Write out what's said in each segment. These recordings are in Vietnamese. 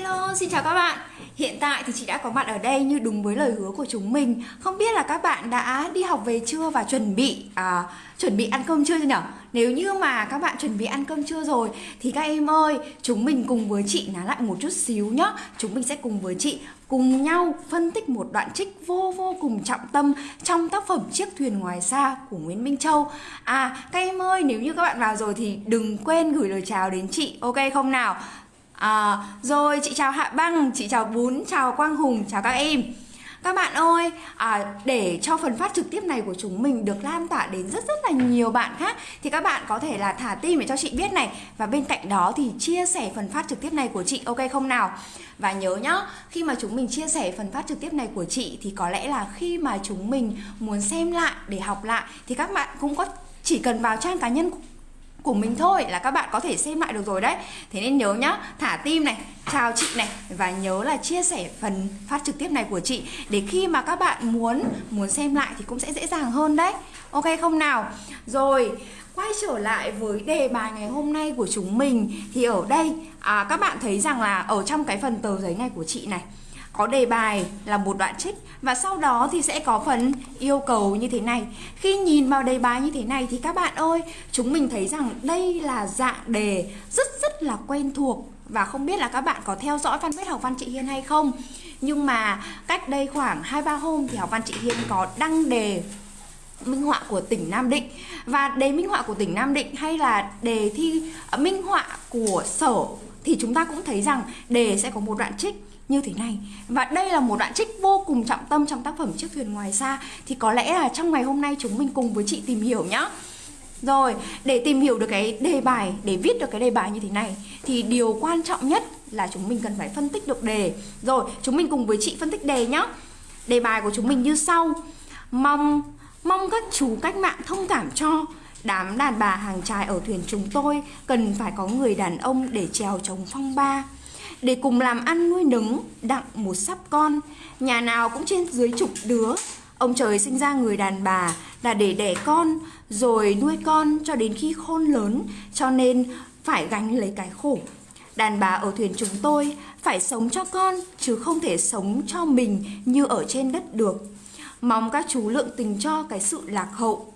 Hello, xin chào các bạn Hiện tại thì chị đã có mặt ở đây như đúng với lời hứa của chúng mình Không biết là các bạn đã đi học về chưa và chuẩn bị à, chuẩn bị ăn cơm chưa nhỉ? Nếu như mà các bạn chuẩn bị ăn cơm chưa rồi Thì các em ơi, chúng mình cùng với chị ná lại một chút xíu nhá Chúng mình sẽ cùng với chị cùng nhau phân tích một đoạn trích vô vô cùng trọng tâm Trong tác phẩm Chiếc thuyền ngoài xa của Nguyễn Minh Châu À, các em ơi, nếu như các bạn vào rồi thì đừng quên gửi lời chào đến chị, ok không nào? À, rồi chị chào Hạ Băng, chị chào Bún, chào Quang Hùng, chào các em các bạn ơi, à, để cho phần phát trực tiếp này của chúng mình được lan tỏa đến rất rất là nhiều bạn khác Thì các bạn có thể là thả tim để cho chị biết này Và bên cạnh đó thì chia sẻ phần phát trực tiếp này của chị, ok không nào? Và nhớ nhá, khi mà chúng mình chia sẻ phần phát trực tiếp này của chị Thì có lẽ là khi mà chúng mình muốn xem lại để học lại Thì các bạn cũng có chỉ cần vào trang cá nhân của mình thôi là các bạn có thể xem lại được rồi đấy. Thế nên nhớ nhá, thả tim này, chào chị này Và nhớ là chia sẻ phần phát trực tiếp này của chị Để khi mà các bạn muốn muốn xem lại thì cũng sẽ dễ dàng hơn đấy. Ok không nào? Rồi, quay trở lại với đề bài ngày hôm nay của chúng mình. Thì ở đây à, các bạn thấy rằng là ở trong cái phần tờ giấy này của chị này có đề bài là một đoạn trích và sau đó thì sẽ có phần yêu cầu như thế này. Khi nhìn vào đề bài như thế này thì các bạn ơi, chúng mình thấy rằng đây là dạng đề rất rất là quen thuộc và không biết là các bạn có theo dõi fanpage học văn chị Hiên hay không. Nhưng mà cách đây khoảng 2-3 hôm thì học văn chị Hiên có đăng đề minh họa của tỉnh Nam Định và đề minh họa của tỉnh Nam Định hay là đề thi ờ, minh họa của sở thì chúng ta cũng thấy rằng đề sẽ có một đoạn trích như thế này. Và đây là một đoạn trích vô cùng trọng tâm trong tác phẩm Chiếc thuyền ngoài xa. Thì có lẽ là trong ngày hôm nay chúng mình cùng với chị tìm hiểu nhá. Rồi, để tìm hiểu được cái đề bài, để viết được cái đề bài như thế này Thì điều quan trọng nhất là chúng mình cần phải phân tích được đề. Rồi, chúng mình cùng với chị phân tích đề nhá. Đề bài của chúng mình như sau. Mong, mong các chú cách mạng thông cảm cho Đám đàn bà hàng trài ở thuyền chúng tôi Cần phải có người đàn ông để trèo chống phong ba để cùng làm ăn nuôi nấng, đặng một sắp con. Nhà nào cũng trên dưới chục đứa. Ông trời sinh ra người đàn bà là để đẻ con, rồi nuôi con cho đến khi khôn lớn, cho nên phải gánh lấy cái khổ. Đàn bà ở thuyền chúng tôi phải sống cho con, chứ không thể sống cho mình như ở trên đất được. Mong các chú lượng tình cho cái sự lạc hậu.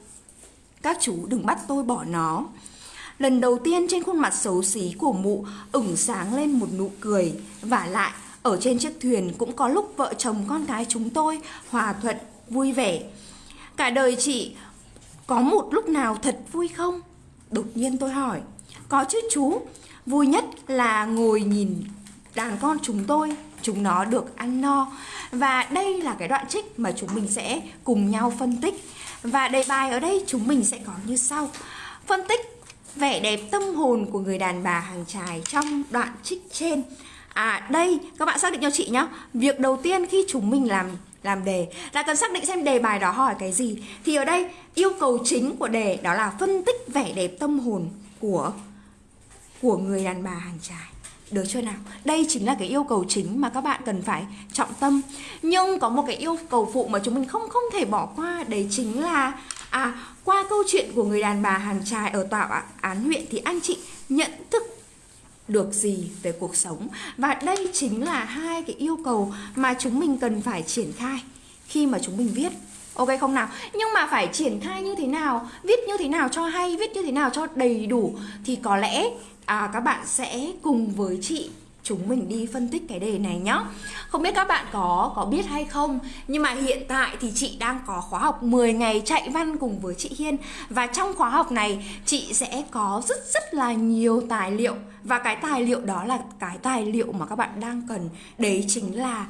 Các chú đừng bắt tôi bỏ nó. Lần đầu tiên trên khuôn mặt xấu xí của mụ ửng sáng lên một nụ cười. Và lại, ở trên chiếc thuyền cũng có lúc vợ chồng con cái chúng tôi hòa thuận, vui vẻ. Cả đời chị có một lúc nào thật vui không? Đột nhiên tôi hỏi. Có chứ chú Vui nhất là ngồi nhìn đàn con chúng tôi. Chúng nó được ăn no. Và đây là cái đoạn trích mà chúng mình sẽ cùng nhau phân tích. Và đề bài ở đây chúng mình sẽ có như sau. Phân tích vẻ đẹp tâm hồn của người đàn bà hàng trài trong đoạn trích trên. À đây, các bạn xác định cho chị nhá. Việc đầu tiên khi chúng mình làm làm đề là cần xác định xem đề bài đó hỏi cái gì. Thì ở đây yêu cầu chính của đề đó là phân tích vẻ đẹp tâm hồn của của người đàn bà hàng trài được chưa nào? Đây chính là cái yêu cầu chính mà các bạn cần phải trọng tâm. Nhưng có một cái yêu cầu phụ mà chúng mình không không thể bỏ qua Đấy chính là À, qua câu chuyện của người đàn bà hàng trai ở tòa án huyện thì anh chị nhận thức được gì về cuộc sống và đây chính là hai cái yêu cầu mà chúng mình cần phải triển khai khi mà chúng mình viết Ok không nào? Nhưng mà phải triển khai như thế nào? Viết như thế nào cho hay? Viết như thế nào cho đầy đủ? Thì có lẽ à, các bạn sẽ cùng với chị chúng mình đi phân tích cái đề này nhá. Không biết các bạn có có biết hay không, Nhưng mà hiện tại thì chị đang có khóa học 10 ngày chạy văn cùng với chị Hiên. Và trong khóa học này, chị sẽ có rất rất là nhiều tài liệu. Và cái tài liệu đó là cái tài liệu mà các bạn đang cần. Đấy chính là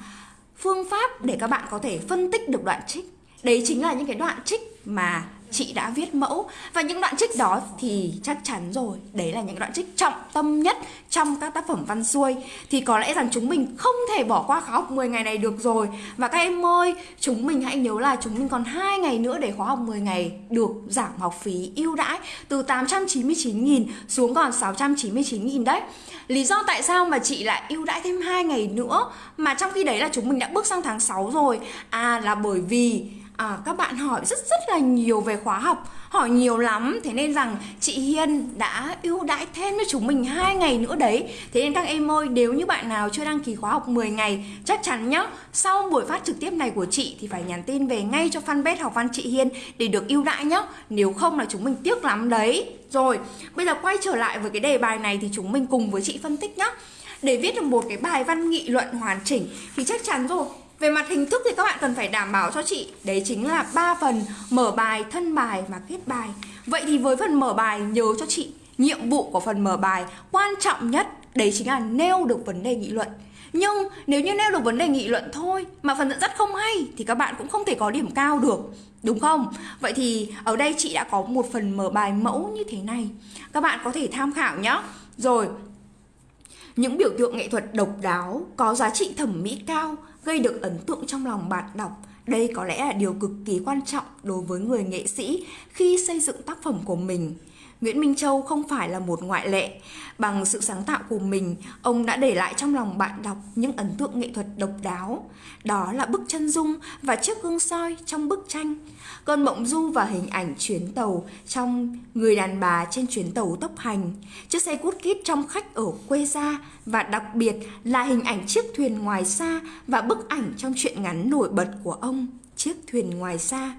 phương pháp để các bạn có thể phân tích được đoạn trích. Đấy chính là những cái đoạn trích mà chị đã viết mẫu. Và những đoạn trích đó thì chắc chắn rồi, đấy là những đoạn trích trọng tâm nhất trong các tác phẩm văn xuôi. Thì có lẽ rằng chúng mình không thể bỏ qua khóa học 10 ngày này được rồi. Và các em ơi, chúng mình hãy nhớ là chúng mình còn hai ngày nữa để khóa học 10 ngày được giảm học phí ưu đãi từ 899.000 xuống còn 699.000 đấy. Lý do tại sao mà chị lại ưu đãi thêm hai ngày nữa? Mà trong khi đấy là chúng mình đã bước sang tháng 6 rồi. À là bởi vì à, các bạn hỏi rất rất là nhiều về khóa học hỏi nhiều lắm. Thế nên rằng chị Hiên đã ưu đãi thêm cho chúng mình hai ngày nữa đấy. Thế nên các em ơi nếu như bạn nào chưa đăng ký khóa học 10 ngày chắc chắn nhá sau buổi phát trực tiếp này của chị thì phải nhắn tin về ngay cho fanpage học văn chị Hiên để được ưu đãi nhá. Nếu không là chúng mình tiếc lắm đấy. Rồi bây giờ quay trở lại với cái đề bài này thì chúng mình cùng với chị phân tích nhá. Để viết được một cái bài văn nghị luận hoàn chỉnh thì chắc chắn rồi về mặt hình thức thì các bạn cần phải đảm bảo cho chị Đấy chính là ba phần mở bài, thân bài và kết bài Vậy thì với phần mở bài nhớ cho chị Nhiệm vụ của phần mở bài quan trọng nhất Đấy chính là nêu được vấn đề nghị luận nhưng nếu như nêu được vấn đề nghị luận thôi mà phần dẫn dắt không hay thì các bạn cũng không thể có điểm cao được. Đúng không? Vậy thì ở đây chị đã có một phần mở bài mẫu như thế này. Các bạn có thể tham khảo nhé. Rồi, những biểu tượng nghệ thuật độc đáo, có giá trị thẩm mỹ cao, gây được ấn tượng trong lòng bạn đọc. Đây có lẽ là điều cực kỳ quan trọng đối với người nghệ sĩ khi xây dựng tác phẩm của mình. Nguyễn Minh Châu không phải là một ngoại lệ. Bằng sự sáng tạo của mình, ông đã để lại trong lòng bạn đọc những ấn tượng nghệ thuật độc đáo. Đó là bức chân dung và chiếc gương soi trong bức tranh. Cơn mộng du và hình ảnh chuyến tàu trong người đàn bà trên chuyến tàu tốc hành. Chiếc xe cút kít trong khách ở quê gia và đặc biệt là hình ảnh chiếc thuyền ngoài xa và bức ảnh trong truyện ngắn nổi bật của ông, chiếc thuyền ngoài xa.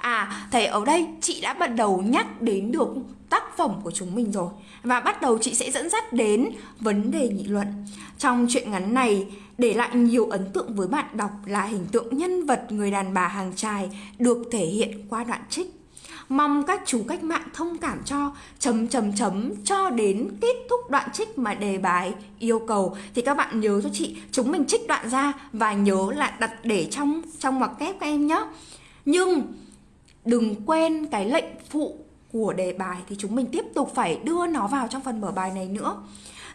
À, thầy ở đây chị đã bắt đầu nhắc đến được tác phẩm của chúng mình rồi. Và bắt đầu chị sẽ dẫn dắt đến vấn đề nghị luận. Trong truyện ngắn này, để lại nhiều ấn tượng với bạn đọc là hình tượng nhân vật người đàn bà hàng trài được thể hiện qua đoạn trích. Mong các chú cách mạng thông cảm cho chấm chấm chấm cho đến kết thúc đoạn trích mà đề bài yêu cầu. Thì các bạn nhớ cho chị chúng mình trích đoạn ra và nhớ là đặt để trong trong ngoặc kép các em nhé. Nhưng đừng quên cái lệnh phụ của đề bài thì chúng mình tiếp tục phải đưa nó vào trong phần mở bài này nữa.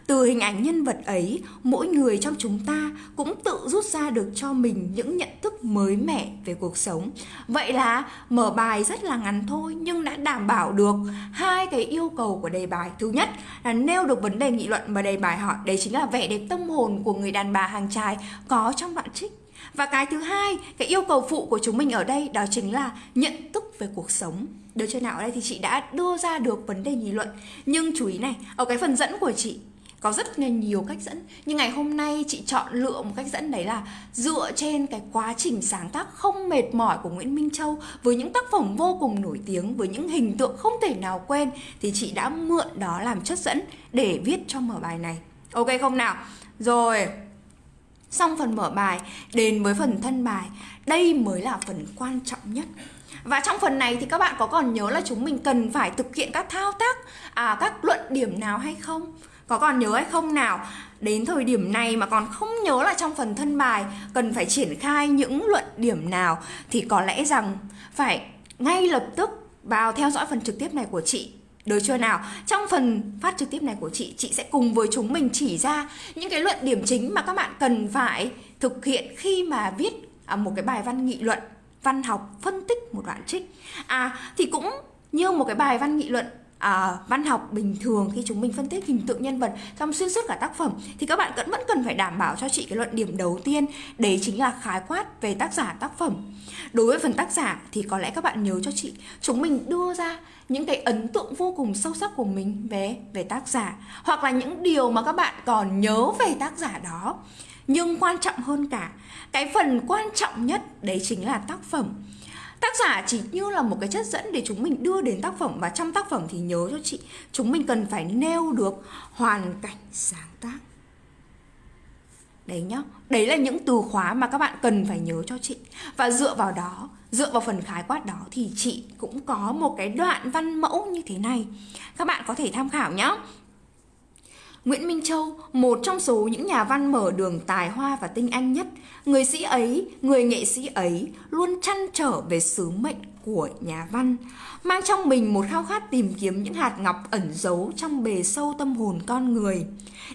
Từ hình ảnh nhân vật ấy, mỗi người trong chúng ta cũng tự rút ra được cho mình những nhận thức mới mẻ về cuộc sống. Vậy là mở bài rất là ngắn thôi nhưng đã đảm bảo được hai cái yêu cầu của đề bài. Thứ nhất là nêu được vấn đề nghị luận mà đề bài hỏi, đấy chính là vẻ đẹp tâm hồn của người đàn bà hàng trai có trong đoạn trích. Và cái thứ hai, cái yêu cầu phụ của chúng mình ở đây đó chính là nhận thức về cuộc sống. Được chưa nào? Ở đây thì chị đã đưa ra được vấn đề nghị luận. Nhưng chú ý này, ở cái phần dẫn của chị có rất là nhiều cách dẫn nhưng ngày hôm nay chị chọn lựa một cách dẫn đấy là dựa trên cái quá trình sáng tác không mệt mỏi của Nguyễn Minh Châu với những tác phẩm vô cùng nổi tiếng với những hình tượng không thể nào quên thì chị đã mượn đó làm chất dẫn để viết cho mở bài này ok không nào rồi xong phần mở bài đến với phần thân bài. Đây mới là phần quan trọng nhất. Và trong phần này thì các bạn có còn nhớ là chúng mình cần phải thực hiện các thao tác à, các luận điểm nào hay không? Có còn nhớ hay không nào? Đến thời điểm này mà còn không nhớ là trong phần thân bài cần phải triển khai những luận điểm nào thì có lẽ rằng phải ngay lập tức vào theo dõi phần trực tiếp này của chị được chưa nào? Trong phần phát trực tiếp này của chị, chị sẽ cùng với chúng mình chỉ ra những cái luận điểm chính mà các bạn cần phải thực hiện khi mà viết à, một cái bài văn nghị luận, văn học phân tích một đoạn trích. À thì cũng như một cái bài văn nghị luận à, văn học bình thường khi chúng mình phân tích hình tượng nhân vật trong xuyên suốt cả tác phẩm thì các bạn vẫn vẫn cần phải đảm bảo cho chị cái luận điểm đầu tiên đấy chính là khái quát về tác giả tác phẩm. Đối với phần tác giả thì có lẽ các bạn nhớ cho chị chúng mình đưa ra những cái ấn tượng vô cùng sâu sắc của mình về về tác giả hoặc là những điều mà các bạn còn nhớ về tác giả đó. Nhưng quan trọng hơn cả cái phần quan trọng nhất đấy chính là tác phẩm tác giả chỉ như là một cái chất dẫn để chúng mình đưa đến tác phẩm và trong tác phẩm thì nhớ cho chị, chúng mình cần phải nêu được hoàn cảnh sáng tác. Đấy nhá, đấy là những từ khóa mà các bạn cần phải nhớ cho chị. Và dựa vào đó, dựa vào phần khái quát đó thì chị cũng có một cái đoạn văn mẫu như thế này. Các bạn có thể tham khảo nhé Nguyễn Minh Châu, một trong số những nhà văn mở đường tài hoa và tinh anh nhất, người sĩ ấy, người nghệ sĩ ấy luôn chăn trở về sứ mệnh của nhà văn, mang trong mình một khao khát tìm kiếm những hạt ngọc ẩn giấu trong bề sâu tâm hồn con người,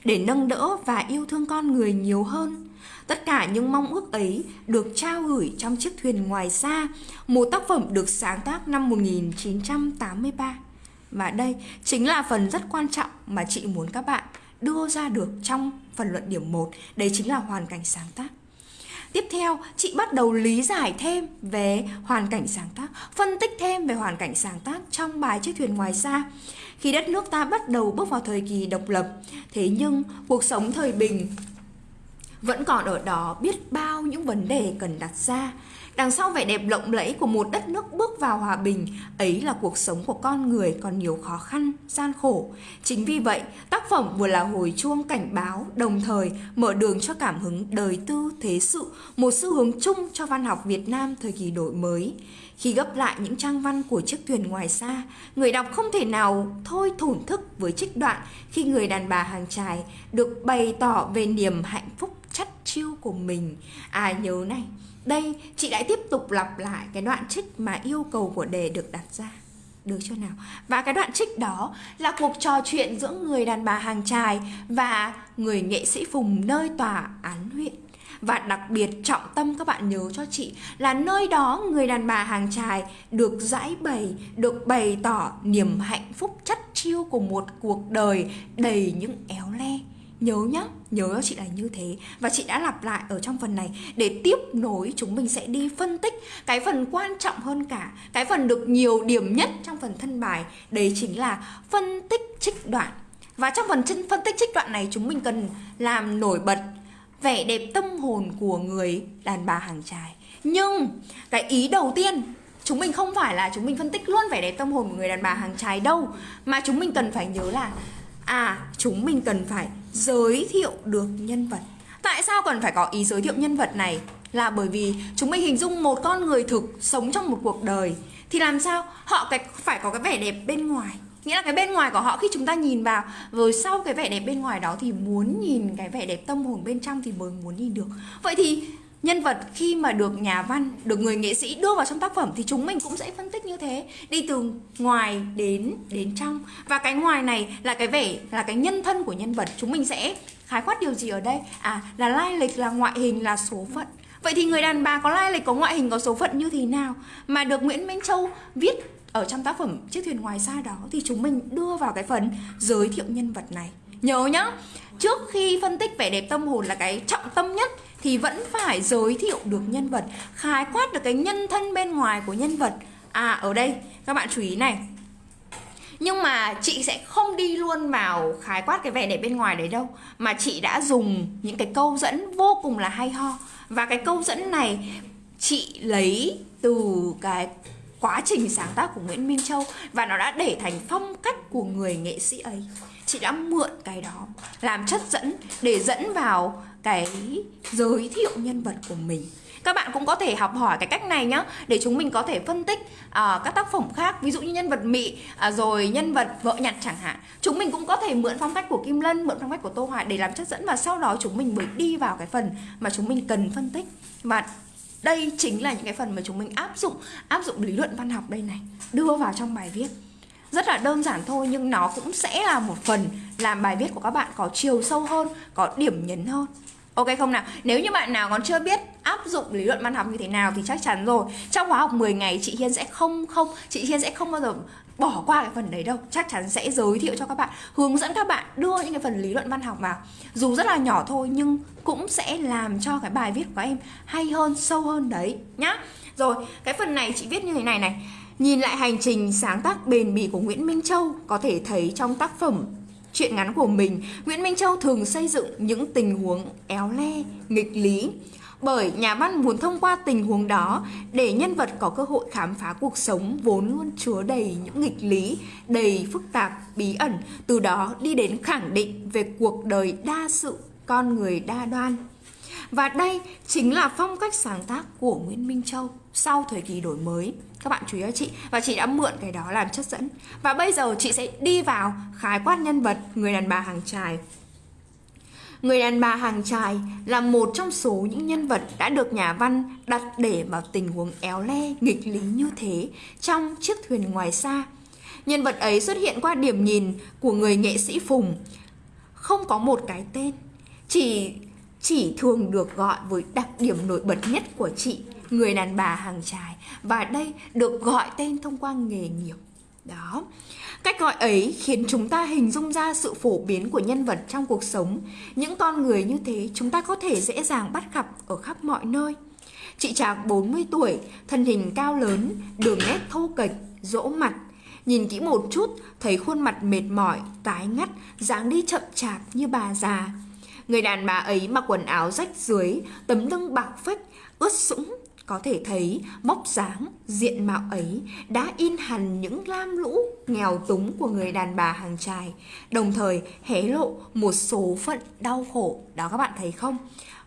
để nâng đỡ và yêu thương con người nhiều hơn. Tất cả những mong ước ấy được trao gửi trong chiếc thuyền ngoài xa, một tác phẩm được sáng tác năm 1983. Và đây chính là phần rất quan trọng mà chị muốn các bạn đưa ra được trong phần luận điểm 1 Đấy chính là hoàn cảnh sáng tác Tiếp theo, chị bắt đầu lý giải thêm về hoàn cảnh sáng tác, phân tích thêm về hoàn cảnh sáng tác trong bài Chiếc thuyền ngoài xa. Khi đất nước ta bắt đầu bước vào thời kỳ độc lập, thế nhưng cuộc sống thời bình vẫn còn ở đó biết bao những vấn đề cần đặt ra. Đằng sau vẻ đẹp lộng lẫy của một đất nước bước vào hòa bình, ấy là cuộc sống của con người còn nhiều khó khăn, gian khổ. Chính vì vậy, tác phẩm vừa là hồi chuông cảnh báo, đồng thời mở đường cho cảm hứng đời tư, thế sự, một xu hướng chung cho văn học Việt Nam thời kỳ đổi mới. Khi gấp lại những trang văn của chiếc thuyền ngoài xa, người đọc không thể nào thôi thổn thức với trích đoạn khi người đàn bà hàng trài được bày tỏ về niềm hạnh phúc chắt chiêu của mình. À nhớ này, đây chị lại tiếp tục lặp lại cái đoạn trích mà yêu cầu của đề được đặt ra. Được chưa nào? Và cái đoạn trích đó là cuộc trò chuyện giữa người đàn bà hàng trài và người nghệ sĩ Phùng nơi tòa án huyện. Và đặc biệt trọng tâm các bạn nhớ cho chị là nơi đó người đàn bà hàng trài được giải bày, được bày tỏ niềm hạnh phúc chất chiêu của một cuộc đời đầy những éo le nhớ nhá, nhớ chị là như thế. Và chị đã lặp lại ở trong phần này. Để tiếp nối, chúng mình sẽ đi phân tích cái phần quan trọng hơn cả, cái phần được nhiều điểm nhất trong phần thân bài. Đấy chính là phân tích trích đoạn. Và trong phần chân, phân tích trích đoạn này, chúng mình cần làm nổi bật vẻ đẹp tâm hồn của người đàn bà hàng trai nhưng, cái ý đầu tiên, chúng mình không phải là chúng mình phân tích luôn vẻ đẹp tâm hồn của người đàn bà hàng trai đâu. Mà chúng mình cần phải nhớ là à chúng mình cần phải giới thiệu được nhân vật. Tại sao cần phải có ý giới thiệu nhân vật này? Là bởi vì chúng mình hình dung một con người thực sống trong một cuộc đời. Thì làm sao họ cái, phải có cái vẻ đẹp bên ngoài? Nghĩa là cái bên ngoài của họ khi chúng ta nhìn vào, rồi sau cái vẻ đẹp bên ngoài đó thì muốn nhìn cái vẻ đẹp tâm hồn bên trong thì mới muốn nhìn được. Vậy thì nhân vật khi mà được nhà văn, được người nghệ sĩ đưa vào trong tác phẩm thì chúng mình cũng sẽ phân tích như thế. Đi từ ngoài đến đến trong. Và cái ngoài này là cái vẻ, là cái nhân thân của nhân vật. Chúng mình sẽ khái quát điều gì ở đây? À là lai lịch, là ngoại hình, là số phận. Vậy thì người đàn bà có lai lịch, có ngoại hình, có số phận như thế nào? Mà được nguyễn minh châu viết ở trong tác phẩm chiếc thuyền ngoài xa đó thì chúng mình đưa vào cái phần giới thiệu nhân vật này. Nhớ nhá, trước khi phân tích vẻ đẹp tâm hồn là cái trọng tâm nhất thì vẫn phải giới thiệu được nhân vật, khái quát được cái nhân thân bên ngoài của nhân vật. À ở đây, các bạn chú ý này. Nhưng mà chị sẽ không đi luôn vào khái quát cái vẻ đẹp bên ngoài đấy đâu, mà chị đã dùng những cái câu dẫn vô cùng là hay ho. Và cái câu dẫn này chị lấy từ cái quá trình sáng tác của Nguyễn Minh Châu và nó đã để thành phong cách của người nghệ sĩ ấy. Chị đã mượn cái đó làm chất dẫn để dẫn vào cái giới thiệu nhân vật của mình. Các bạn cũng có thể học hỏi cái cách này nhá để chúng mình có thể phân tích uh, các tác phẩm khác ví dụ như nhân vật mị uh, rồi nhân vật vợ nhặt chẳng hạn. Chúng mình cũng có thể mượn phong cách của kim lân mượn phong cách của tô hoài để làm chất dẫn và sau đó chúng mình mới đi vào cái phần mà chúng mình cần phân tích. Và đây chính là những cái phần mà chúng mình áp dụng áp dụng lý luận văn học đây này đưa vào trong bài viết rất là đơn giản thôi nhưng nó cũng sẽ là một phần làm bài viết của các bạn có chiều sâu hơn có điểm nhấn hơn. Ok không nào? Nếu như bạn nào còn chưa biết áp dụng lý luận văn học như thế nào thì chắc chắn rồi. Trong khóa học 10 ngày chị Hiên sẽ không không chị Hiên sẽ không bao giờ bỏ qua cái phần đấy đâu. Chắc chắn sẽ giới thiệu cho các bạn Hướng dẫn các bạn đưa những cái phần lý luận văn học vào. Dù rất là nhỏ thôi nhưng cũng sẽ làm cho cái bài viết của em hay hơn, sâu hơn đấy nhá. Rồi, cái phần này chị viết như thế này này. Nhìn lại hành trình sáng tác bền bỉ của Nguyễn Minh Châu có thể thấy trong tác phẩm chuyện ngắn của mình, Nguyễn Minh Châu thường xây dựng những tình huống éo le, nghịch lý. Bởi nhà văn muốn thông qua tình huống đó để nhân vật có cơ hội khám phá cuộc sống vốn luôn chứa đầy những nghịch lý, đầy phức tạp, bí ẩn, từ đó đi đến khẳng định về cuộc đời đa sự, con người đa đoan. Và đây chính là phong cách sáng tác của Nguyễn Minh Châu sau thời kỳ đổi mới. Các bạn chú ý cho chị. Và chị đã mượn cái đó làm chất dẫn. Và bây giờ chị sẽ đi vào khái quát nhân vật người đàn bà hàng trài Người đàn bà hàng trài là một trong số những nhân vật đã được nhà văn đặt để vào tình huống éo le, nghịch lý như thế trong chiếc thuyền ngoài xa. Nhân vật ấy xuất hiện qua điểm nhìn của người nghệ sĩ Phùng, không có một cái tên, chỉ chỉ thường được gọi với đặc điểm nổi bật nhất của chị người đàn bà hàng trài và đây được gọi tên thông qua nghề nghiệp. Đó. Cách gọi ấy khiến chúng ta hình dung ra sự phổ biến của nhân vật trong cuộc sống. Những con người như thế chúng ta có thể dễ dàng bắt gặp ở khắp mọi nơi. Chị trạc 40 tuổi thân hình cao lớn đường nét thô kệch rỗ mặt. Nhìn kỹ một chút, thấy khuôn mặt mệt mỏi, tái ngắt, dáng đi chậm chạp như bà già. Người đàn bà ấy mặc quần áo rách dưới, tấm lưng bạc phách, ướt sũng. Có thể thấy móc dáng, diện mạo ấy đã in hẳn những lam lũ nghèo túng của người đàn bà hàng trài, đồng thời hé lộ một số phận đau khổ. Đó các bạn thấy không?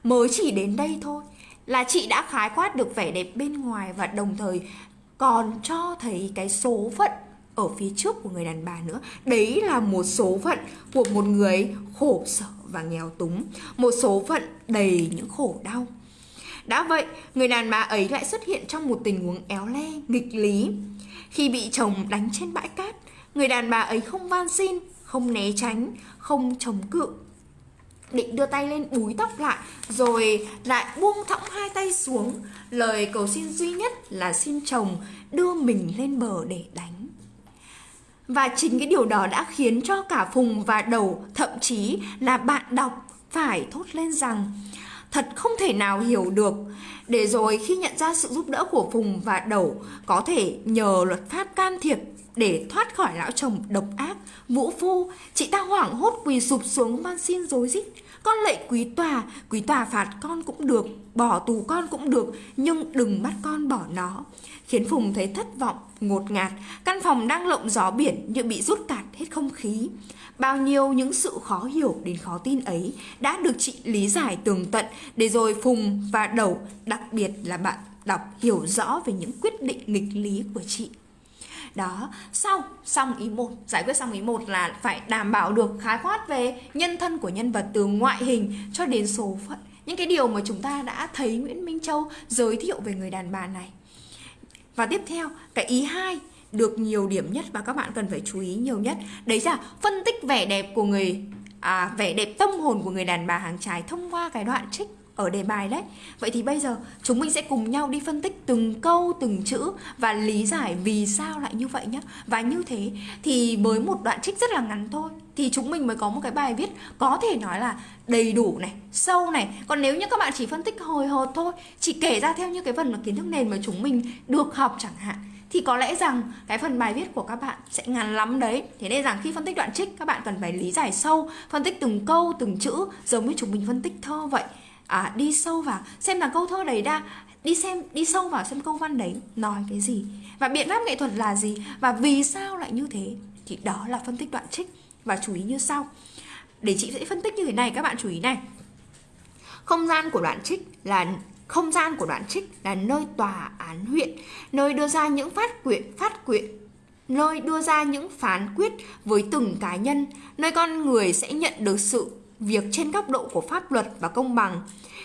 Mới chỉ đến đây thôi là chị đã khái quát được vẻ đẹp bên ngoài và đồng thời còn cho thấy cái số phận ở phía trước của người đàn bà nữa đấy là một số phận của một người khổ sở và nghèo túng một số phận đầy những khổ đau đã vậy người đàn bà ấy lại xuất hiện trong một tình huống éo le nghịch lý. Khi bị chồng đánh trên bãi cát người đàn bà ấy không van xin không né tránh không chống cự. Định đưa tay lên búi tóc lại rồi lại buông thõng hai tay xuống. Lời cầu xin duy nhất là xin chồng đưa mình lên bờ để đánh. Và chính cái điều đó đã khiến cho cả Phùng và Đầu, thậm chí là bạn đọc phải thốt lên rằng thật không thể nào hiểu được. Để rồi khi nhận ra sự giúp đỡ của Phùng và Đẩu có thể nhờ luật pháp can thiệp để thoát khỏi lão chồng độc ác, vũ phu, chị ta hoảng hốt quỳ sụp xuống van xin dối rít. Con lệ quý tòa, quý tòa phạt con cũng được, bỏ tù con cũng được, nhưng đừng bắt con bỏ nó khiến Phùng thấy thất vọng, ngột ngạt. Căn phòng đang lộng gió biển như bị rút cạn hết không khí. Bao nhiêu những sự khó hiểu đến khó tin ấy đã được chị lý giải tường tận để rồi Phùng và Đầu, đặc biệt là bạn đọc hiểu rõ về những quyết định nghịch lý của chị. Đó, xong, xong ý một Giải quyết xong ý một là phải đảm bảo được khái quát về nhân thân của nhân vật từ ngoại hình cho đến số phận Những cái điều mà chúng ta đã thấy Nguyễn Minh Châu giới thiệu về người đàn bà này và tiếp theo, cái ý hai được nhiều điểm nhất và các bạn cần phải chú ý nhiều nhất. Đấy là phân tích vẻ đẹp của người à, vẻ đẹp tâm hồn của người đàn bà hàng trái thông qua cái đoạn trích ở đề bài đấy. Vậy thì bây giờ chúng mình sẽ cùng nhau đi phân tích từng câu, từng chữ và lý giải vì sao lại như vậy nhé Và như thế thì với một đoạn trích rất là ngắn thôi thì chúng mình mới có một cái bài viết có thể nói là đầy đủ này, sâu này. Còn nếu như các bạn chỉ phân tích hồi hộp thôi Chỉ kể ra theo như cái phần kiến thức nền mà chúng mình được học chẳng hạn thì có lẽ rằng cái phần bài viết của các bạn sẽ ngắn lắm đấy. Thế nên rằng khi phân tích đoạn trích các bạn cần phải lý giải sâu phân tích từng câu từng chữ giống như chúng mình phân tích thơ vậy. À, đi sâu vào xem là câu thơ đấy đã đi xem đi sâu vào xem câu văn đấy nói cái gì. Và biện pháp nghệ thuật là gì? Và vì sao lại như thế? Thì đó là phân tích đoạn trích. Và chú ý như sau. Để chị sẽ phân tích như thế này các bạn chú ý này. Không gian của đoạn trích là không gian của đoạn trích là nơi tòa án huyện nơi đưa ra những phát quyện phát quyện nơi đưa ra những phán quyết với từng cá nhân nơi con người sẽ nhận được sự việc trên góc độ của pháp luật và công bằng.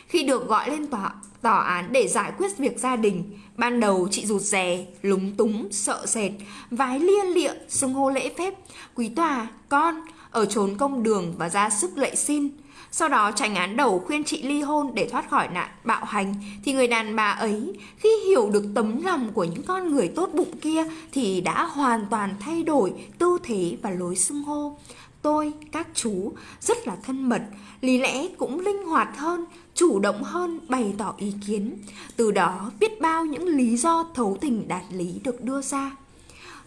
Khi được gọi lên tòa, tòa án để giải quyết việc gia đình, ban đầu chị rụt rè, lúng túng, sợ sệt, vái lia lịa, xưng hô lễ phép, quý tòa, con, ở trốn công đường và ra sức lệ xin. Sau đó tranh án đầu khuyên chị ly hôn để thoát khỏi nạn bạo hành thì người đàn bà ấy khi hiểu được tấm lòng của những con người tốt bụng kia thì đã hoàn toàn thay đổi tư thế và lối xưng hô tôi, các chú rất là thân mật, lý lẽ cũng linh hoạt hơn, chủ động hơn bày tỏ ý kiến. Từ đó biết bao những lý do thấu tình đạt lý được đưa ra.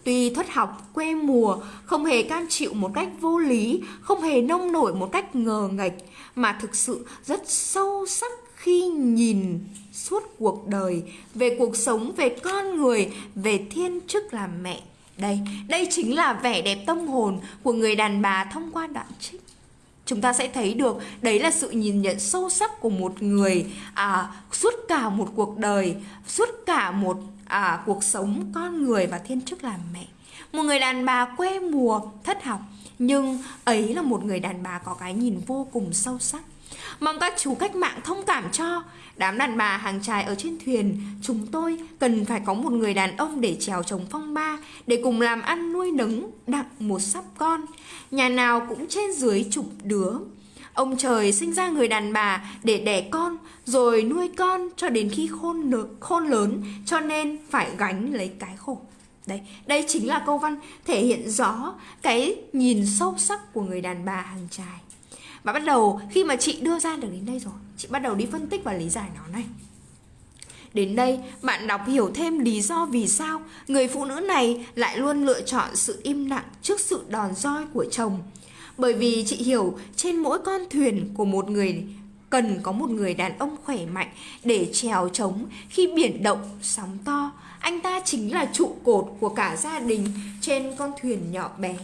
Tuy thất học, quê mùa, không hề cam chịu một cách vô lý, không hề nông nổi một cách ngờ nghệch, mà thực sự rất sâu sắc khi nhìn suốt cuộc đời, về cuộc sống, về con người, về thiên chức làm mẹ đây, đây chính là vẻ đẹp tâm hồn của người đàn bà thông qua đoạn trích. Chúng ta sẽ thấy được đấy là sự nhìn nhận sâu sắc của một người à, suốt cả một cuộc đời, suốt cả một à, cuộc sống con người và thiên chức làm mẹ. Một người đàn bà quê mùa, thất học, nhưng ấy là một người đàn bà có cái nhìn vô cùng sâu sắc. Mong các chú cách mạng thông cảm cho. Đám đàn bà hàng trài ở trên thuyền Chúng tôi cần phải có một người đàn ông để trèo chống phong ba Để cùng làm ăn nuôi nấng đặng một sắp con. Nhà nào cũng trên dưới chục đứa. Ông trời sinh ra người đàn bà để đẻ con Rồi nuôi con cho đến khi khôn, khôn lớn Cho nên phải gánh lấy cái khổ. Đấy, đây chính là câu văn thể hiện rõ cái nhìn sâu sắc của người đàn bà hàng trai. Và bắt đầu khi mà chị đưa ra được đến đây rồi, chị bắt đầu đi phân tích và lý giải nó này. Đến đây, bạn đọc hiểu thêm lý do vì sao người phụ nữ này lại luôn lựa chọn sự im lặng trước sự đòn roi của chồng. Bởi vì chị hiểu trên mỗi con thuyền của một người cần có một người đàn ông khỏe mạnh để trèo trống khi biển động, sóng to. Anh ta chính là trụ cột của cả gia đình trên con thuyền nhỏ bé.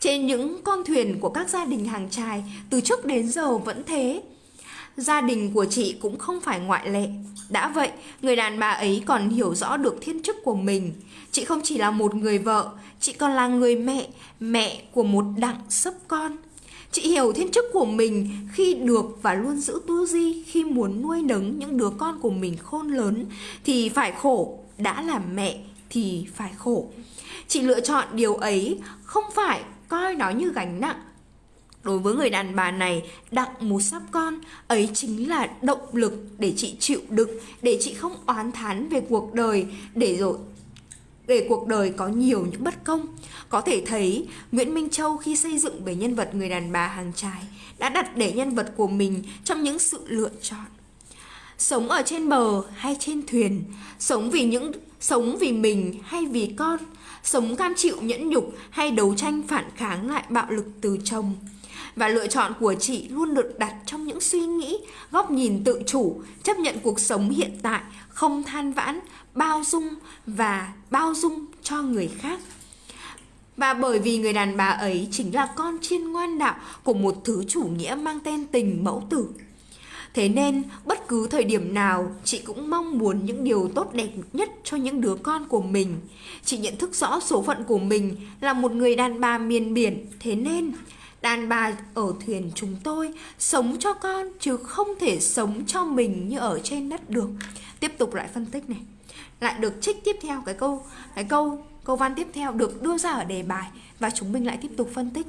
Trên những con thuyền của các gia đình hàng trài từ trước đến giờ vẫn thế. Gia đình của chị cũng không phải ngoại lệ. Đã vậy, người đàn bà ấy còn hiểu rõ được thiên chức của mình. Chị không chỉ là một người vợ, chị còn là người mẹ, mẹ của một đặng sấp con. Chị hiểu thiên chức của mình khi được và luôn giữ tư duy khi muốn nuôi nấng những đứa con của mình khôn lớn thì phải khổ, đã là mẹ thì phải khổ. Chị lựa chọn điều ấy không phải coi nó như gánh nặng Đối với người đàn bà này, đặng một sắp con ấy chính là động lực để chị chịu đựng, để chị không oán thán về cuộc đời, để rồi để cuộc đời có nhiều những bất công. Có thể thấy Nguyễn Minh Châu khi xây dựng về nhân vật người đàn bà hàng trái đã đặt để nhân vật của mình trong những sự lựa chọn. Sống ở trên bờ hay trên thuyền, sống vì những sống vì mình hay vì con, sống cam chịu nhẫn nhục hay đấu tranh phản kháng lại bạo lực từ chồng và lựa chọn của chị luôn được đặt trong những suy nghĩ, góc nhìn tự chủ, chấp nhận cuộc sống hiện tại, không than vãn, bao dung và bao dung cho người khác. Và bởi vì người đàn bà ấy chính là con chiên ngoan đạo của một thứ chủ nghĩa mang tên tình mẫu tử. Thế nên, bất cứ thời điểm nào, chị cũng mong muốn những điều tốt đẹp nhất cho những đứa con của mình. Chị nhận thức rõ số phận của mình là một người đàn bà miền biển, thế nên Đàn bà ở thuyền chúng tôi sống cho con chứ không thể sống cho mình như ở trên đất được. Tiếp tục lại phân tích này. Lại được trích tiếp theo cái câu cái câu câu văn tiếp theo được đưa ra ở đề bài và chúng mình lại tiếp tục phân tích.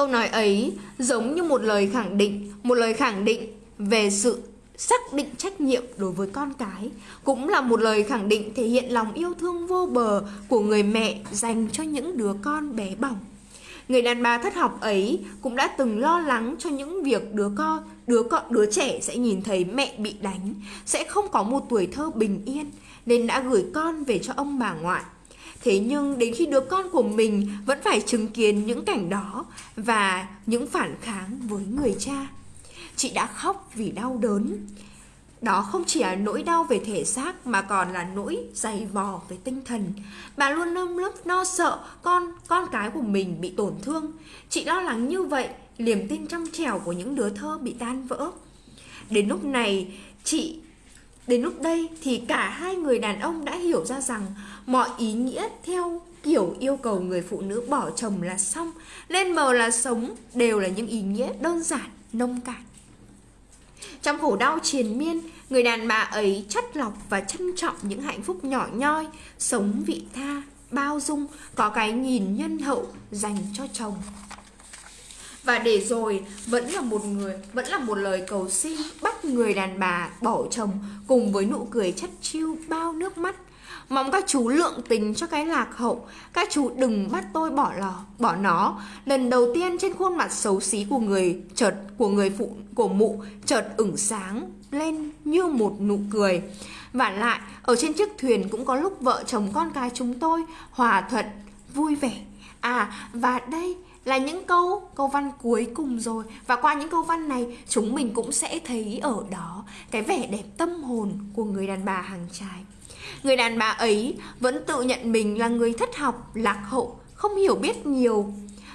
Câu nói ấy giống như một lời khẳng định, một lời khẳng định về sự xác định trách nhiệm đối với con cái cũng là một lời khẳng định thể hiện lòng yêu thương vô bờ của người mẹ dành cho những đứa con bé bỏng Người đàn bà thất học ấy cũng đã từng lo lắng cho những việc đứa con, đứa con, đứa trẻ sẽ nhìn thấy mẹ bị đánh, sẽ không có một tuổi thơ bình yên, nên đã gửi con về cho ông bà ngoại. Thế nhưng đến khi đứa con của mình vẫn phải chứng kiến những cảnh đó và những phản kháng với người cha. Chị đã khóc vì đau đớn. Đó không chỉ là nỗi đau về thể xác mà còn là nỗi dày vò về tinh thần. Bà luôn nơm lớp no sợ con con cái của mình bị tổn thương. Chị lo lắng như vậy, niềm tin trong trẻo của những đứa thơ bị tan vỡ. Đến lúc này, chị Đến lúc đây thì cả hai người đàn ông đã hiểu ra rằng mọi ý nghĩa theo kiểu yêu cầu người phụ nữ bỏ chồng là xong, lên mờ là sống đều là những ý nghĩa đơn giản, nông cạn. Trong khổ đau triền miên, người đàn bà ấy chất lọc và trân trọng những hạnh phúc nhỏ nhoi, sống vị tha, bao dung, có cái nhìn nhân hậu dành cho chồng. Và để rồi vẫn là một người, vẫn là một lời cầu xin bắt người đàn bà bỏ chồng cùng với nụ cười chất chiêu bao nước mắt Mong các chú lượng tình cho cái lạc hậu. Các chú đừng bắt tôi bỏ lò, bỏ nó. Lần đầu tiên trên khuôn mặt xấu xí của người chợt, của người phụ, của mụ chợt ửng sáng lên như một nụ cười. Và lại, ở trên chiếc thuyền cũng có lúc vợ chồng con cái chúng tôi hòa thuận, vui vẻ. À và đây là những câu câu văn cuối cùng rồi. Và qua những câu văn này, chúng mình cũng sẽ thấy ở đó cái vẻ đẹp tâm hồn của người đàn bà hàng trai Người đàn bà ấy vẫn tự nhận mình là người thất học, lạc hậu, không hiểu biết nhiều.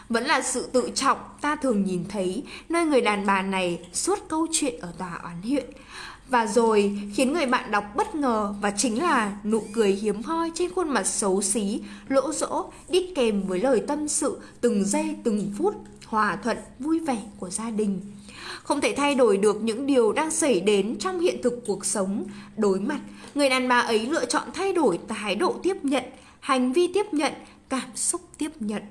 Vẫn là sự tự trọng ta thường nhìn thấy nơi người đàn bà này suốt câu chuyện ở tòa án huyện. Và rồi khiến người bạn đọc bất ngờ và chính là nụ cười hiếm hoi trên khuôn mặt xấu xí, lỗ rỗ, đi kèm với lời tâm sự từng giây từng phút, hòa thuận, vui vẻ của gia đình. Không thể thay đổi được những điều đang xảy đến trong hiện thực cuộc sống. Đối mặt, người đàn bà ấy lựa chọn thay đổi thái độ tiếp nhận, hành vi tiếp nhận, cảm xúc tiếp nhận.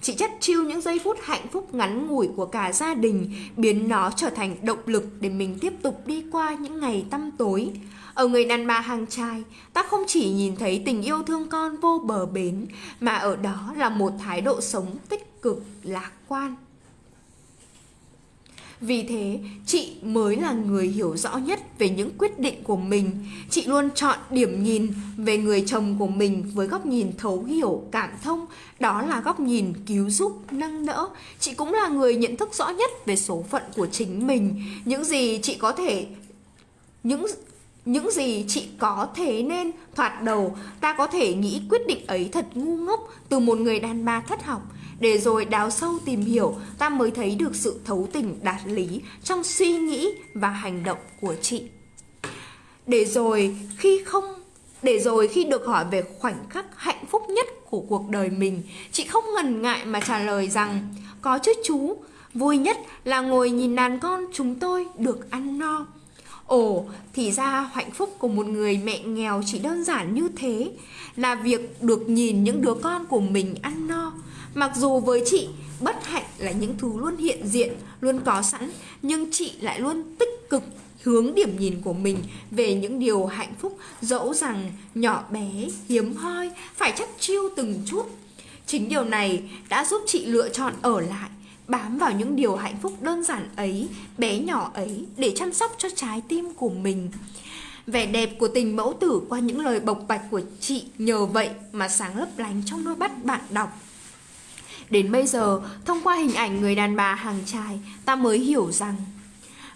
Chị chất chiêu những giây phút hạnh phúc ngắn ngủi của cả gia đình, biến nó trở thành động lực để mình tiếp tục đi qua những ngày tăm tối. Ở người đàn bà hàng trai, ta không chỉ nhìn thấy tình yêu thương con vô bờ bến, mà ở đó là một thái độ sống tích cực, lạc quan. Vì thế, chị mới là người hiểu rõ nhất về những quyết định của mình. Chị luôn chọn điểm nhìn về người chồng của mình với góc nhìn thấu hiểu, cảm thông. Đó là góc nhìn cứu giúp, nâng đỡ. Chị cũng là người nhận thức rõ nhất về số phận của chính mình. Những gì chị có thể những những gì chị có thế nên thoạt đầu ta có thể nghĩ quyết định ấy thật ngu ngốc từ một người đàn bà thất học để rồi đào sâu tìm hiểu ta mới thấy được sự thấu tình đạt lý trong suy nghĩ và hành động của chị. Để rồi khi không để rồi khi được hỏi về khoảnh khắc hạnh phúc nhất của cuộc đời mình chị không ngần ngại mà trả lời rằng có chứ chú vui nhất là ngồi nhìn đàn con chúng tôi được ăn no. Ồ, thì ra hạnh phúc của một người mẹ nghèo chỉ đơn giản như thế Là việc được nhìn những đứa con của mình ăn no. Mặc dù với chị, bất hạnh là những thứ luôn hiện diện, luôn có sẵn Nhưng chị lại luôn tích cực hướng điểm nhìn của mình về những điều hạnh phúc dẫu rằng nhỏ bé, hiếm hoi, phải chắc chiêu từng chút. Chính điều này đã giúp chị lựa chọn ở lại bám vào những điều hạnh phúc đơn giản ấy, bé nhỏ ấy để chăm sóc cho trái tim của mình. Vẻ đẹp của tình mẫu tử qua những lời bộc bạch của chị nhờ vậy mà sáng lấp lánh trong đôi mắt bạn đọc. Đến bây giờ, thông qua hình ảnh người đàn bà hàng trai, ta mới hiểu rằng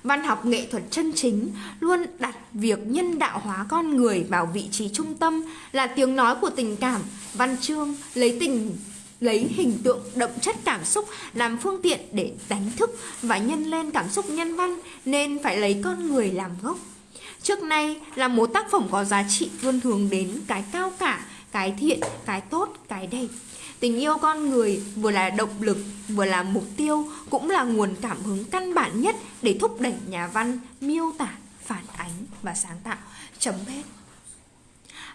Văn học nghệ thuật chân chính luôn đặt việc nhân đạo hóa con người vào vị trí trung tâm là tiếng nói của tình cảm, văn chương lấy tình lấy hình tượng đậm chất cảm xúc làm phương tiện để đánh thức và nhân lên cảm xúc nhân văn nên phải lấy con người làm gốc. Trước nay là một tác phẩm có giá trị luôn hướng đến cái cao cả, cái thiện, cái tốt, cái đẹp. Tình yêu con người vừa là động lực, vừa là mục tiêu, cũng là nguồn cảm hứng căn bản nhất để thúc đẩy nhà văn miêu tả, phản ánh và sáng tạo. Chấm hết.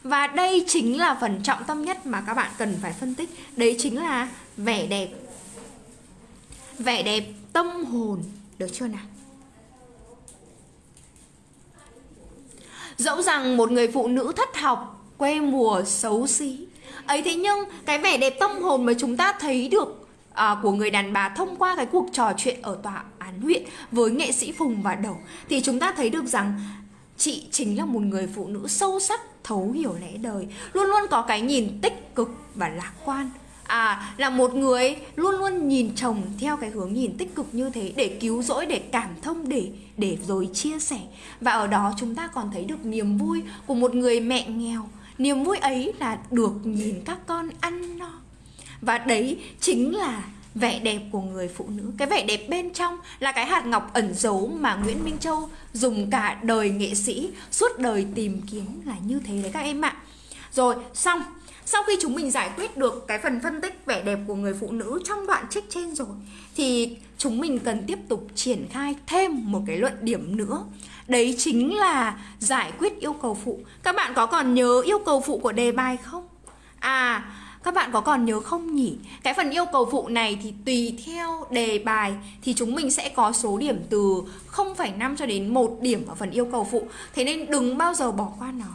Và đây chính là phần trọng tâm nhất mà các bạn cần phải phân tích Đấy chính là vẻ đẹp Vẻ đẹp tâm hồn Được chưa nào? Dẫu rằng một người phụ nữ thất học Quê mùa xấu xí ấy thế nhưng cái vẻ đẹp tâm hồn mà chúng ta thấy được à, của người đàn bà thông qua cái cuộc trò chuyện ở tòa án huyện với nghệ sĩ Phùng và Đầu thì chúng ta thấy được rằng chị chính là một người phụ nữ sâu sắc thấu hiểu lẽ đời luôn luôn có cái nhìn tích cực và lạc quan. À là một người luôn luôn nhìn chồng theo cái hướng nhìn tích cực như thế để cứu rỗi để cảm thông để để rồi chia sẻ. Và ở đó chúng ta còn thấy được niềm vui của một người mẹ nghèo niềm vui ấy là được nhìn các con ăn no. Và đấy chính là vẻ đẹp của người phụ nữ. Cái vẻ đẹp bên trong là cái hạt ngọc ẩn giấu mà Nguyễn Minh Châu dùng cả đời nghệ sĩ suốt đời tìm kiếm là như thế đấy các em ạ. Rồi, xong. Sau khi chúng mình giải quyết được cái phần phân tích vẻ đẹp của người phụ nữ trong đoạn trích trên rồi, thì chúng mình cần tiếp tục triển khai thêm một cái luận điểm nữa đấy chính là giải quyết yêu cầu phụ các bạn có còn nhớ yêu cầu phụ của đề bài không à các bạn có còn nhớ không nhỉ? Cái phần yêu cầu phụ này thì tùy theo đề bài thì chúng mình sẽ có số điểm từ 0,5 cho đến 1 điểm ở phần yêu cầu phụ. Thế nên đừng bao giờ bỏ qua nó.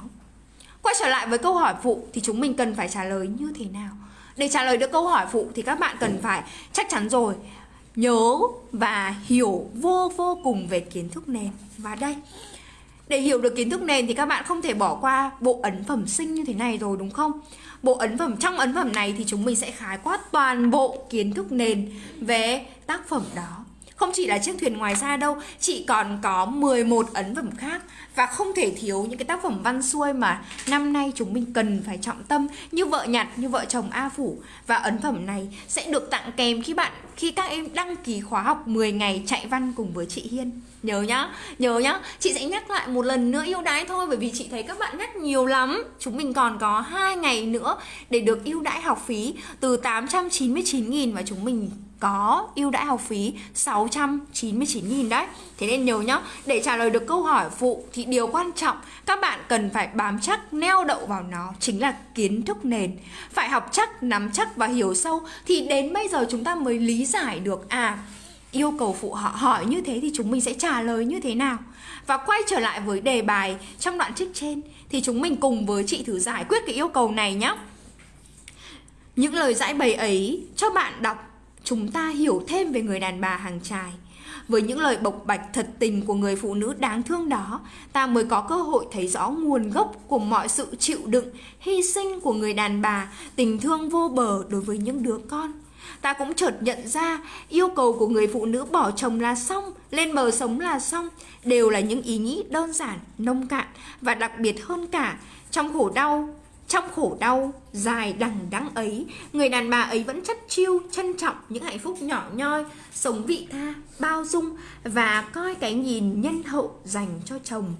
Quay trở lại với câu hỏi phụ thì chúng mình cần phải trả lời như thế nào? Để trả lời được câu hỏi phụ thì các bạn cần phải chắc chắn rồi nhớ và hiểu vô vô cùng về kiến thức nền. Và đây, để hiểu được kiến thức nền thì các bạn không thể bỏ qua bộ ấn phẩm sinh như thế này rồi đúng không? Bộ ấn phẩm trong ấn phẩm này thì chúng mình sẽ khái quát toàn bộ kiến thức nền về tác phẩm đó. Không chỉ là chiếc thuyền ngoài xa đâu, chị còn có 11 ấn phẩm khác và không thể thiếu những cái tác phẩm văn xuôi mà năm nay chúng mình cần phải trọng tâm như vợ nhặt, như vợ chồng A Phủ và ấn phẩm này sẽ được tặng kèm khi bạn khi các em đăng ký khóa học 10 ngày chạy văn cùng với chị Hiên. Nhớ nhá, nhớ nhá. Chị sẽ nhắc lại một lần nữa yêu đãi thôi bởi vì chị thấy các bạn nhắc nhiều lắm. Chúng mình còn có hai ngày nữa để được ưu đãi học phí từ 899 000 và chúng mình có ưu đãi học phí 699.000 đấy. Thế nên nhớ nhá, để trả lời được câu hỏi phụ thì điều quan trọng các bạn cần phải bám chắc neo đậu vào nó chính là kiến thức nền. Phải học chắc, nắm chắc và hiểu sâu thì đến bây giờ chúng ta mới lý giải được à yêu cầu phụ họ hỏi như thế thì chúng mình sẽ trả lời như thế nào. Và quay trở lại với đề bài trong đoạn trích trên thì chúng mình cùng với chị thử giải quyết cái yêu cầu này nhé. Những lời giải bày ấy cho bạn đọc chúng ta hiểu thêm về người đàn bà hàng trài. Với những lời bộc bạch thật tình của người phụ nữ đáng thương đó, ta mới có cơ hội thấy rõ nguồn gốc của mọi sự chịu đựng, hy sinh của người đàn bà, tình thương vô bờ đối với những đứa con. Ta cũng chợt nhận ra yêu cầu của người phụ nữ bỏ chồng là xong, lên bờ sống là xong, đều là những ý nghĩ đơn giản, nông cạn và đặc biệt hơn cả trong khổ đau trong khổ đau dài đằng đắng ấy, người đàn bà ấy vẫn chất chiêu, trân trọng những hạnh phúc nhỏ nhoi, sống vị tha, bao dung và coi cái nhìn nhân hậu dành cho chồng.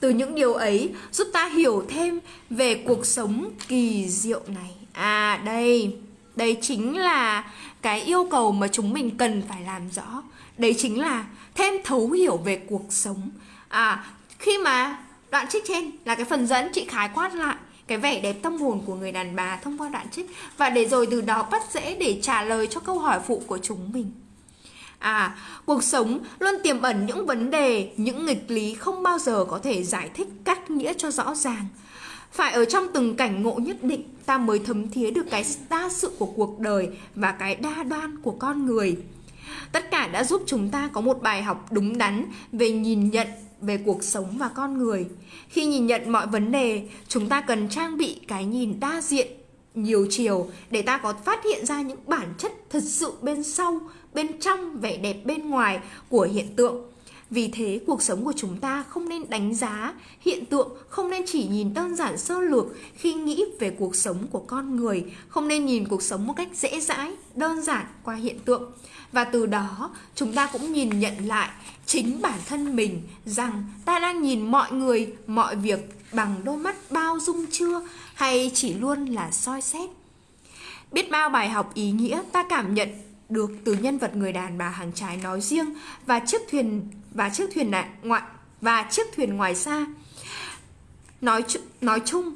Từ những điều ấy giúp ta hiểu thêm về cuộc sống kỳ diệu này. À đây, đây chính là cái yêu cầu mà chúng mình cần phải làm rõ. Đấy chính là thêm thấu hiểu về cuộc sống. À, khi mà đoạn trích trên là cái phần dẫn chị khái quát lại cái vẻ đẹp tâm hồn của người đàn bà thông qua đoạn trích và để rồi từ đó bắt dễ để trả lời cho câu hỏi phụ của chúng mình. À, cuộc sống luôn tiềm ẩn những vấn đề, những nghịch lý không bao giờ có thể giải thích cắt nghĩa cho rõ ràng. Phải ở trong từng cảnh ngộ nhất định ta mới thấm thía được cái đa sự của cuộc đời và cái đa đoan của con người. Tất cả đã giúp chúng ta có một bài học đúng đắn về nhìn nhận về cuộc sống và con người. Khi nhìn nhận mọi vấn đề, chúng ta cần trang bị cái nhìn đa diện, nhiều chiều để ta có phát hiện ra những bản chất thật sự bên sau, bên trong vẻ đẹp bên ngoài của hiện tượng. Vì thế cuộc sống của chúng ta không nên đánh giá hiện tượng, không nên chỉ nhìn đơn giản sơ lược khi nghĩ về cuộc sống của con người, không nên nhìn cuộc sống một cách dễ dãi, đơn giản qua hiện tượng. Và từ đó chúng ta cũng nhìn nhận lại chính bản thân mình rằng ta đang nhìn mọi người, mọi việc bằng đôi mắt bao dung chưa hay chỉ luôn là soi xét. Biết bao bài học ý nghĩa ta cảm nhận được từ nhân vật người đàn bà hàng trái nói riêng và chiếc thuyền và chiếc thuyền ngoại và chiếc thuyền ngoài xa. Nói nói chung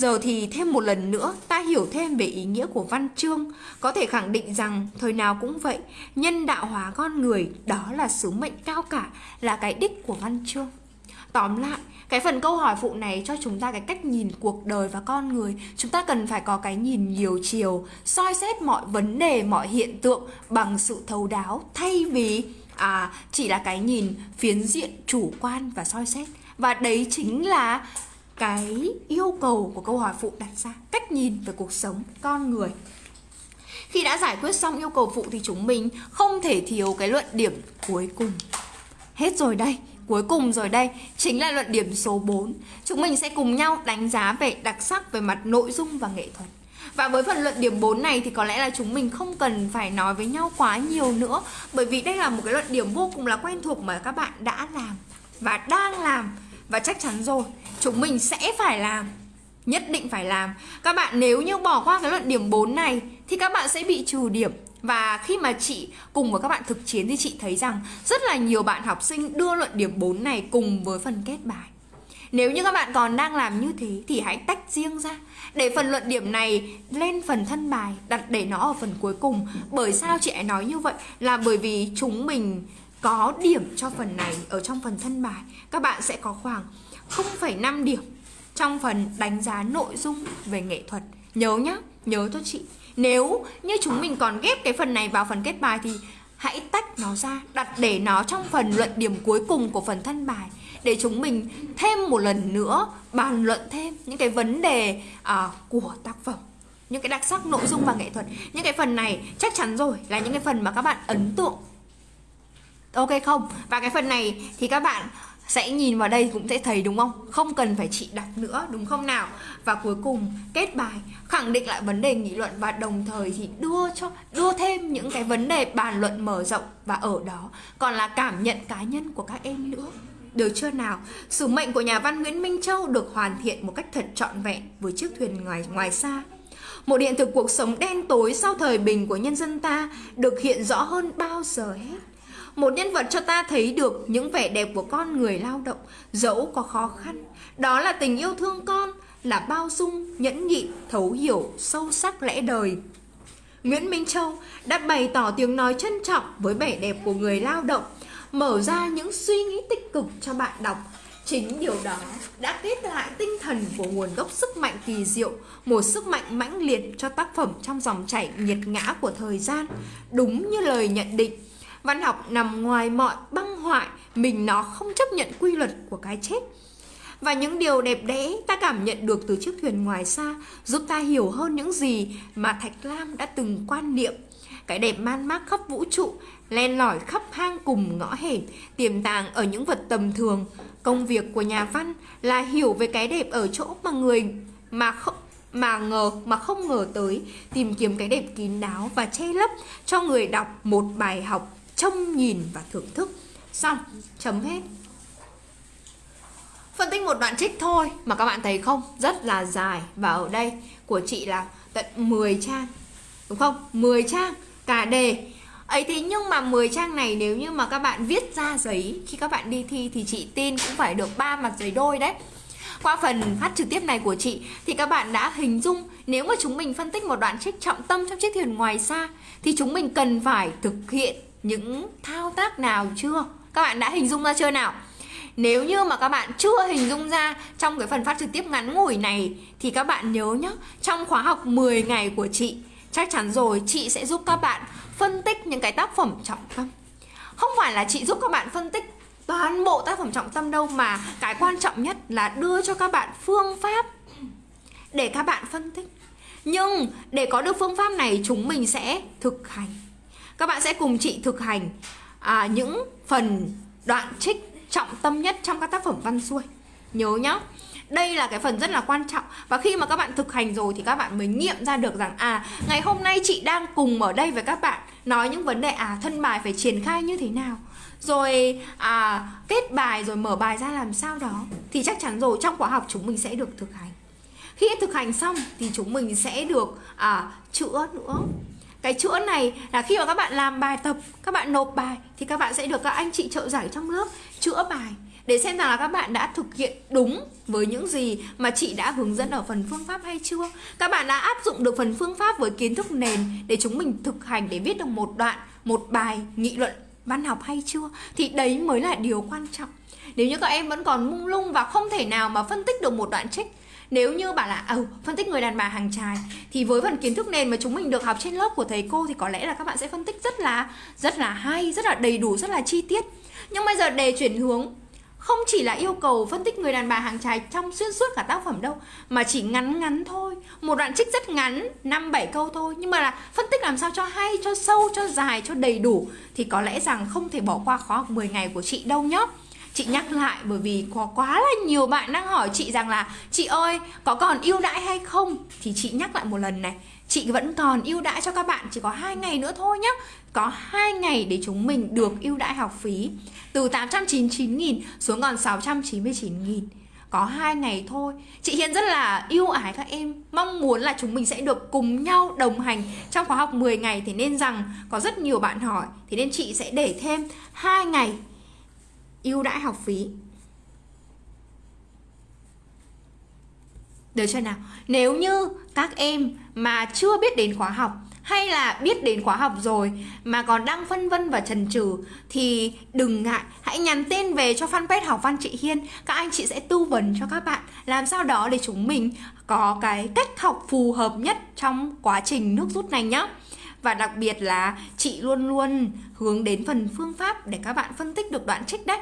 Giờ thì thêm một lần nữa ta hiểu thêm về ý nghĩa của văn chương. Có thể khẳng định rằng thời nào cũng vậy Nhân đạo hóa con người đó là sứ mệnh cao cả Là cái đích của văn chương. Tóm lại, cái phần câu hỏi phụ này cho chúng ta cái cách nhìn cuộc đời và con người. Chúng ta cần phải có cái nhìn nhiều chiều soi xét mọi vấn đề, mọi hiện tượng bằng sự thấu đáo Thay vì à, chỉ là cái nhìn phiến diện chủ quan và soi xét. Và đấy chính là cái yêu cầu của câu hỏi phụ đặt ra, cách nhìn về cuộc sống con người. Khi đã giải quyết xong yêu cầu phụ thì chúng mình không thể thiếu cái luận điểm cuối cùng. Hết rồi đây, cuối cùng rồi đây chính là luận điểm số 4 chúng mình sẽ cùng nhau đánh giá về đặc sắc về mặt nội dung và nghệ thuật. Và với phần luận điểm 4 này thì có lẽ là chúng mình không cần phải nói với nhau quá nhiều nữa, Bởi vì đây là một cái luận điểm vô cùng là quen thuộc mà các bạn đã làm và đang làm và chắc chắn rồi, chúng mình sẽ phải làm, nhất định phải làm. Các bạn nếu như bỏ qua cái luận điểm 4 này, thì các bạn sẽ bị trừ điểm. Và khi mà chị cùng với các bạn thực chiến thì chị thấy rằng rất là nhiều bạn học sinh đưa luận điểm 4 này cùng với phần kết bài. Nếu như các bạn còn đang làm như thế thì hãy tách riêng ra, để phần luận điểm này lên phần thân bài, đặt để nó ở phần cuối cùng. Bởi sao chị ấy nói như vậy? Là bởi vì chúng mình có điểm cho phần này ở trong phần thân bài. Các bạn sẽ có khoảng 0,5 điểm trong phần đánh giá nội dung về nghệ thuật. Nhớ nhá nhớ cho chị. Nếu như chúng mình còn ghép cái phần này vào phần kết bài thì hãy tách nó ra đặt để nó trong phần luận điểm cuối cùng của phần thân bài để chúng mình thêm một lần nữa bàn luận thêm những cái vấn đề uh, của tác phẩm những cái đặc sắc nội dung và nghệ thuật. Những cái phần này chắc chắn rồi là những cái phần mà các bạn ấn tượng ok không và cái phần này thì các bạn sẽ nhìn vào đây cũng sẽ thấy đúng không không cần phải chị đọc nữa, đúng không nào và cuối cùng, kết bài, khẳng định lại vấn đề nghị luận và đồng thời thì đưa cho, đưa thêm những cái vấn đề bàn luận mở rộng và ở đó còn là cảm nhận cá nhân của các em nữa được chưa nào? Sứ mệnh của nhà văn Nguyễn Minh Châu được hoàn thiện một cách thật trọn vẹn với chiếc thuyền ngoài ngoài xa. Một hiện thực cuộc sống đen tối sau thời bình của nhân dân ta được hiện rõ hơn bao giờ hết. Một nhân vật cho ta thấy được những vẻ đẹp của con người lao động, dẫu có khó khăn. Đó là tình yêu thương con, là bao dung, nhẫn nhịn, thấu hiểu, sâu sắc lẽ đời. Nguyễn Minh Châu đã bày tỏ tiếng nói trân trọng với vẻ đẹp của người lao động, mở ra những suy nghĩ tích cực cho bạn đọc. Chính điều đó đã kết lại tinh thần của nguồn gốc sức mạnh kỳ diệu, một sức mạnh mãnh liệt cho tác phẩm trong dòng chảy nhiệt ngã của thời gian. Đúng như lời nhận định, văn học nằm ngoài mọi băng hoại, mình nó không chấp nhận quy luật của cái chết. Và những điều đẹp đẽ ta cảm nhận được từ chiếc thuyền ngoài xa giúp ta hiểu hơn những gì mà Thạch Lam đã từng quan niệm. Cái đẹp man mác khắp vũ trụ, len lỏi khắp hang cùng ngõ hẻm, tiềm tàng ở những vật tầm thường. Công việc của nhà văn là hiểu về cái đẹp ở chỗ mà người mà không mà ngờ mà không ngờ tới, tìm kiếm cái đẹp kín đáo và che lấp cho người đọc một bài học trông nhìn và thưởng thức. Xong, chấm hết. Phân tích một đoạn trích thôi mà các bạn thấy không? Rất là dài và ở đây của chị là tận 10 trang. Đúng không? 10 trang cả đề. Ấy thế nhưng mà 10 trang này nếu như mà các bạn viết ra giấy khi các bạn đi thi thì chị tin cũng phải được ba mặt giấy đôi đấy. Qua phần phát trực tiếp này của chị thì các bạn đã hình dung nếu mà chúng mình phân tích một đoạn trích trọng tâm trong chiếc thuyền ngoài xa thì chúng mình cần phải thực hiện những thao tác nào chưa? Các bạn đã hình dung ra chưa nào? Nếu như mà các bạn chưa hình dung ra trong cái phần phát trực tiếp ngắn ngủi này thì các bạn nhớ nhé, trong khóa học 10 ngày của chị, chắc chắn rồi chị sẽ giúp các bạn phân tích những cái tác phẩm trọng tâm. Không phải là chị giúp các bạn phân tích toàn bộ tác phẩm trọng tâm đâu mà cái quan trọng nhất là đưa cho các bạn phương pháp để các bạn phân tích. Nhưng để có được phương pháp này chúng mình sẽ thực hành. Các bạn sẽ cùng chị thực hành à, những phần đoạn trích trọng tâm nhất trong các tác phẩm văn xuôi. Nhớ nhá. Đây là cái phần rất là quan trọng. Và khi mà các bạn thực hành rồi thì các bạn mới nghiệm ra được rằng à ngày hôm nay chị đang cùng ở đây với các bạn nói những vấn đề à thân bài phải triển khai như thế nào. Rồi à kết bài rồi mở bài ra làm sao đó. Thì chắc chắn rồi trong khóa học chúng mình sẽ được thực hành. Khi thực hành xong thì chúng mình sẽ được à, chữa nữa cái chữa này là khi mà các bạn làm bài tập, các bạn nộp bài thì các bạn sẽ được các anh chị trợ giải trong lớp chữa bài để xem rằng là các bạn đã thực hiện đúng với những gì mà chị đã hướng dẫn ở phần phương pháp hay chưa. Các bạn đã áp dụng được phần phương pháp với kiến thức nền để chúng mình thực hành để viết được một đoạn, một bài nghị luận văn học hay chưa. Thì đấy mới là điều quan trọng. Nếu như các em vẫn còn mung lung và không thể nào mà phân tích được một đoạn trích nếu như bảo là ừ, phân tích người đàn bà hàng trai thì với phần kiến thức nền mà chúng mình được học trên lớp của thầy cô thì có lẽ là các bạn sẽ phân tích rất là rất là hay rất là đầy đủ rất là chi tiết. Nhưng bây giờ đề chuyển hướng không chỉ là yêu cầu phân tích người đàn bà hàng trai trong xuyên suốt cả tác phẩm đâu mà chỉ ngắn ngắn thôi. Một đoạn trích rất ngắn năm bảy câu thôi. Nhưng mà là phân tích làm sao cho hay cho sâu cho dài cho đầy đủ thì có lẽ rằng không thể bỏ qua khóa học 10 ngày của chị đâu nhé chị nhắc lại, bởi vì có quá là nhiều bạn đang hỏi chị rằng là, chị ơi, có còn ưu đãi hay không? Thì chị nhắc lại một lần này, chị vẫn còn ưu đãi cho các bạn, chỉ có hai ngày nữa thôi nhé có hai ngày để chúng mình được ưu đãi học phí, từ 899.000 xuống còn 699.000 có hai ngày thôi. Chị hiền rất là yêu ái các em, mong muốn là chúng mình sẽ được cùng nhau đồng hành trong khóa học 10 ngày. Thì nên rằng có rất nhiều bạn hỏi thì nên chị sẽ để thêm hai ngày ưu đãi học phí. Được chưa nào? Nếu như các em mà chưa biết đến khóa học hay là biết đến khóa học rồi mà còn đang phân vân và chần chừ thì đừng ngại. Hãy nhắn tin về cho fanpage học văn chị Hiên. Các anh chị sẽ tư vấn cho các bạn làm sao đó để chúng mình có cái cách học phù hợp nhất trong quá trình nước rút này nhé và đặc biệt là chị luôn luôn hướng đến phần phương pháp để các bạn phân tích được đoạn trích đấy.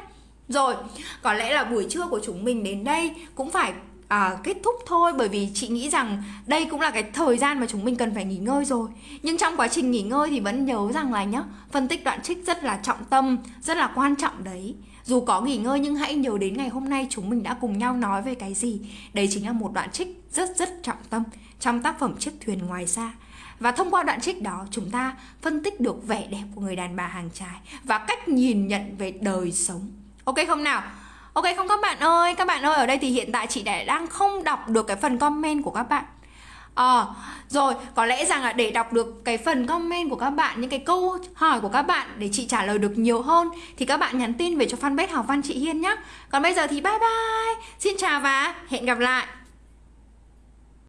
Rồi có lẽ là buổi trưa của chúng mình đến đây cũng phải à, kết thúc thôi bởi vì chị nghĩ rằng đây cũng là cái thời gian mà chúng mình cần phải nghỉ ngơi rồi. Nhưng trong quá trình nghỉ ngơi thì vẫn nhớ rằng là nhá phân tích đoạn trích rất là trọng tâm rất là quan trọng đấy. Dù có nghỉ ngơi nhưng hãy nhớ đến ngày hôm nay chúng mình đã cùng nhau nói về cái gì. Đấy chính là một đoạn trích rất rất trọng tâm trong tác phẩm chiếc thuyền ngoài xa và thông qua đoạn trích đó chúng ta phân tích được vẻ đẹp của người đàn bà hàng trái và cách nhìn nhận về đời sống ok không nào Ok không các bạn ơi, các bạn ơi ở đây thì hiện tại chị đã đang không đọc được cái phần comment của các bạn Ờ, rồi, có lẽ rằng là để đọc được cái phần comment của các bạn, những cái câu hỏi của các bạn để chị trả lời được nhiều hơn thì các bạn nhắn tin về cho fanpage Học Văn chị Hiên nhé. Còn bây giờ thì bye bye. Xin chào và hẹn gặp lại.